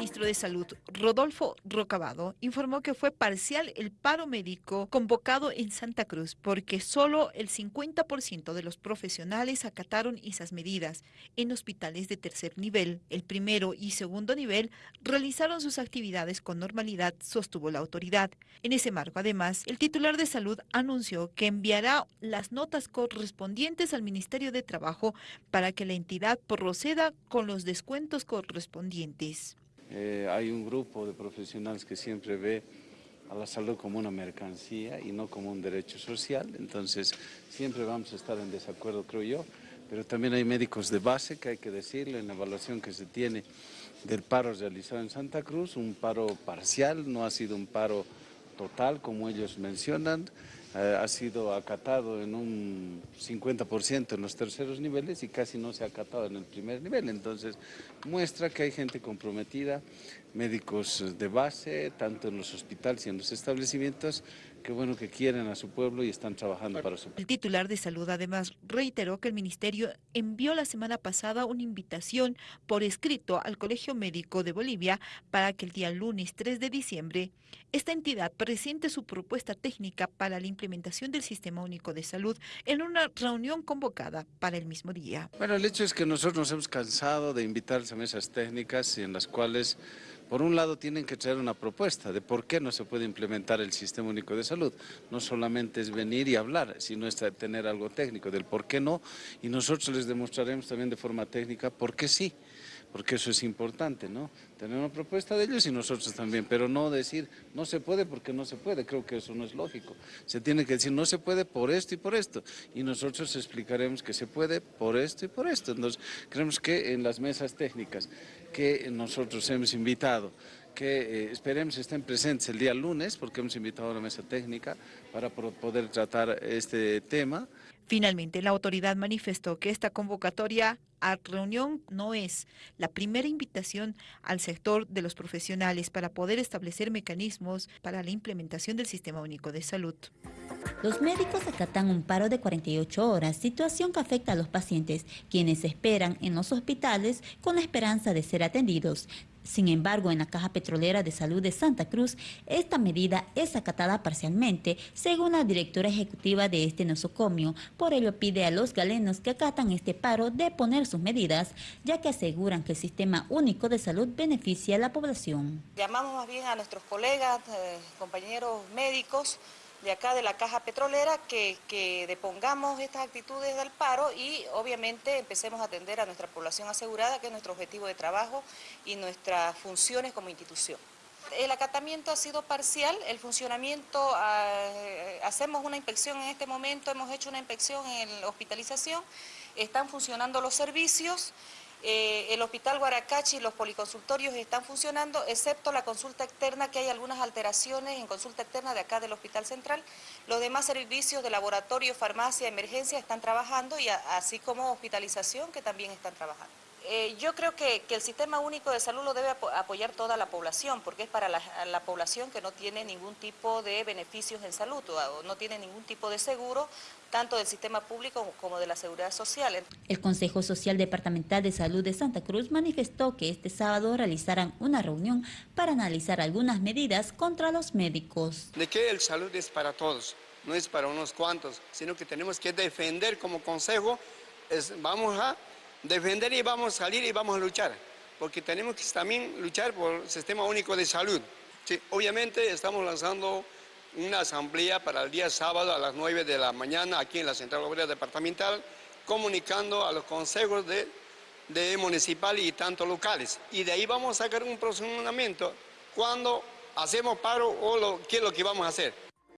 ministro de Salud, Rodolfo Rocabado, informó que fue parcial el paro médico convocado en Santa Cruz porque solo el 50% de los profesionales acataron esas medidas. En hospitales de tercer nivel, el primero y segundo nivel realizaron sus actividades con normalidad, sostuvo la autoridad. En ese marco, además, el titular de salud anunció que enviará las notas correspondientes al Ministerio de Trabajo para que la entidad proceda con los descuentos correspondientes. Eh, hay un grupo de profesionales que siempre ve a la salud como una mercancía y no como un derecho social, entonces siempre vamos a estar en desacuerdo, creo yo, pero también hay médicos de base que hay que decirle en la evaluación que se tiene del paro realizado en Santa Cruz, un paro parcial, no ha sido un paro total como ellos mencionan, eh, ha sido acatado en un 50% en los terceros niveles y casi no se ha acatado en el primer nivel. Entonces, muestra que hay gente comprometida, médicos de base, tanto en los hospitales y en los establecimientos, que bueno que quieren a su pueblo y están trabajando para su pueblo. El titular de salud además reiteró que el ministerio envió la semana pasada una invitación por escrito al Colegio Médico de Bolivia para que el día lunes 3 de diciembre esta entidad presente su propuesta técnica para la implementación del Sistema Único de Salud en una reunión convocada para el mismo día. Bueno, el hecho es que nosotros nos hemos cansado de invitar a mesas técnicas en las cuales por un lado tienen que traer una propuesta de por qué no se puede implementar el Sistema Único de Salud. No solamente es venir y hablar, sino es tener algo técnico del por qué no y nosotros les demostraremos también de forma técnica por qué sí porque eso es importante, ¿no? Tener una propuesta de ellos y nosotros también, pero no decir no se puede porque no se puede, creo que eso no es lógico. Se tiene que decir no se puede por esto y por esto, y nosotros explicaremos que se puede por esto y por esto. Entonces, creemos que en las mesas técnicas que nosotros hemos invitado, que eh, esperemos estén presentes el día lunes, porque hemos invitado a la mesa técnica para poder tratar este tema. Finalmente, la autoridad manifestó que esta convocatoria a reunión no es la primera invitación al sector de los profesionales para poder establecer mecanismos para la implementación del Sistema Único de Salud. Los médicos acatan un paro de 48 horas, situación que afecta a los pacientes, quienes esperan en los hospitales con la esperanza de ser atendidos. Sin embargo, en la Caja Petrolera de Salud de Santa Cruz, esta medida es acatada parcialmente, según la directora ejecutiva de este nosocomio. Por ello pide a los galenos que acatan este paro de poner sus medidas, ya que aseguran que el Sistema Único de Salud beneficia a la población. Llamamos más bien a nuestros colegas, eh, compañeros médicos, de acá de la caja petrolera que, que, depongamos estas actitudes del paro y obviamente empecemos a atender a nuestra población asegurada, que es nuestro objetivo de trabajo y nuestras funciones como institución. El acatamiento ha sido parcial, el funcionamiento, ah, hacemos una inspección en este momento, hemos hecho una inspección en hospitalización, están funcionando los servicios, eh, el Hospital Guaracachi y los policonsultorios están funcionando, excepto la consulta externa, que hay algunas alteraciones en consulta externa de acá del Hospital Central. Los demás servicios de laboratorio, farmacia, emergencia están trabajando, y así como hospitalización, que también están trabajando. Eh, yo creo que, el Sistema Único de Salud lo debe apoyar toda la población, porque es para la, población que no tiene ningún tipo de beneficios en salud, o no tiene ningún tipo de seguro, tanto del sistema público como de la seguridad social. El Consejo Social Departamental de Salud de Santa Cruz manifestó que este sábado realizarán una reunión para analizar algunas medidas contra los médicos. De que el salud es para todos, no es para unos cuantos, sino que tenemos que defender como consejo, vamos a defender y vamos a salir y vamos a luchar, porque tenemos que también luchar por el sistema único de salud. obviamente estamos lanzando una asamblea para el día sábado a las 9 de la mañana aquí en la Central Obrera Departamental, comunicando a los consejos de, de municipal y tanto locales. Y de ahí vamos a sacar un procedimiento cuando hacemos paro o lo, qué es lo que vamos a hacer.